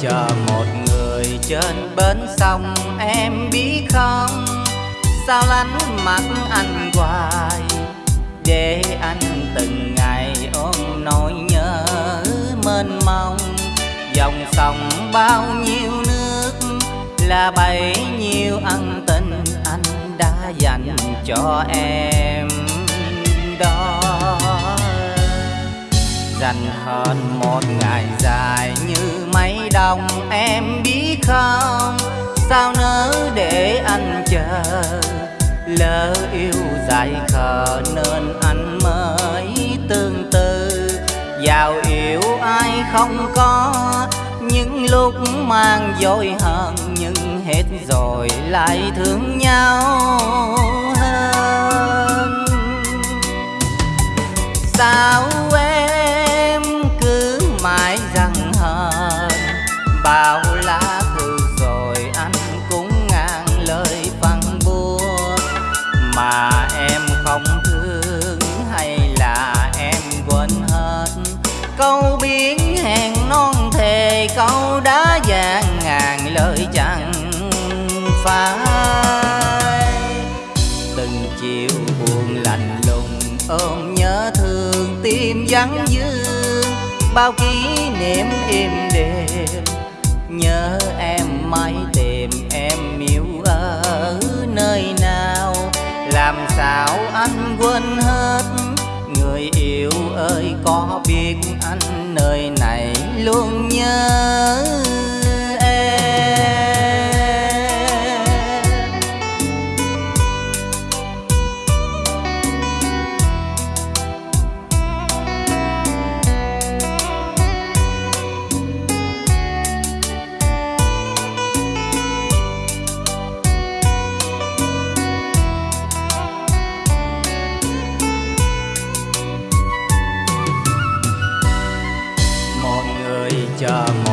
chờ một người trên bến sông, em biết không? Sao lánh mặt anh hoài? Để anh từng ngày ôm nỗi nhớ mênh mông. Dòng sông bao nhiêu nước là bấy nhiêu ân tình anh đã dành cho em. Dành hơn một ngày dài như mấy đồng em biết không? Sao nỡ để anh chờ? Lỡ yêu dài khờ nên anh mới tương tư. Giàu yêu ai không có, những lúc mang dối hận nhưng hết rồi lại thương nhau. Bao lá thư rồi anh cũng ngàn lời phân bua mà em không thương hay là em quên hết? Câu biến hẹn non thề, câu đã vàng ngàn lời chẳng phải từng chiều buồn lạnh lùng, ôm nhớ thương, tim vắng dương. Bao kỷ niệm êm đềm nhớ em mãi tìm em yêu ở nơi nào? Làm sao anh quên hết? Người yêu ơi, có biết anh nơi này luôn nhớ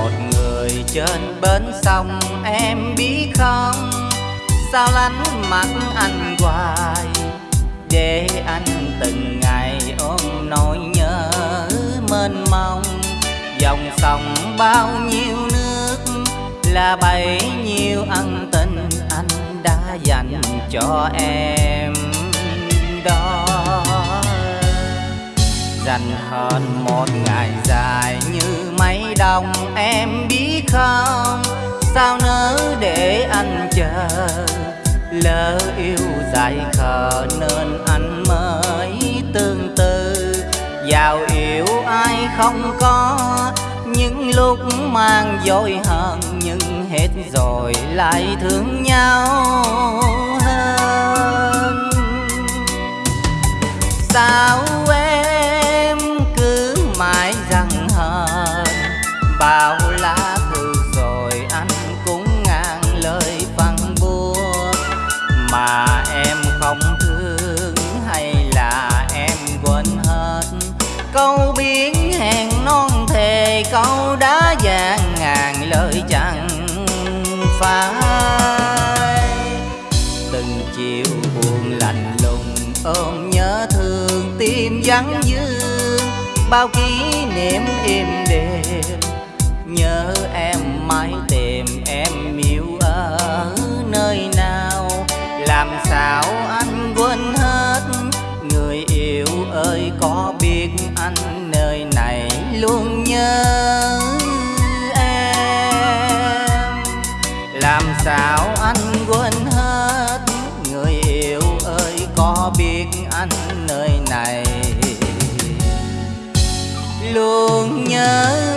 một người trên bến sông, em biết không? Sao lánh mặt anh hoài? Để anh từng ngày ôm nỗi nhớ mênh mông. Dòng sông bao nhiêu nước là bấy nhiêu ân tình anh đã dành cho em. Đó. Dành hơn một ngày dài như lòng em biết không? Sao nỡ để anh chờ? Lỡ yêu dài khờ nên anh mới tương tư. Giàu yêu ai không có, những lúc mang dối hận nhưng hết rồi lại thương nhau hơn. Sao câu đã vàng ngàn lời chẳng phải từng chiều buồn lạnh lùng ôm nhớ thương tim vắng dương. Bao kỷ niệm êm đềm nhớ em mãi tìm em yêu ở nơi nào. Làm sao anh quên hết, người yêu ơi có biết anh nơi này luôn sao anh quên hết người yêu ơi có biết anh nơi này? Luôn nhớ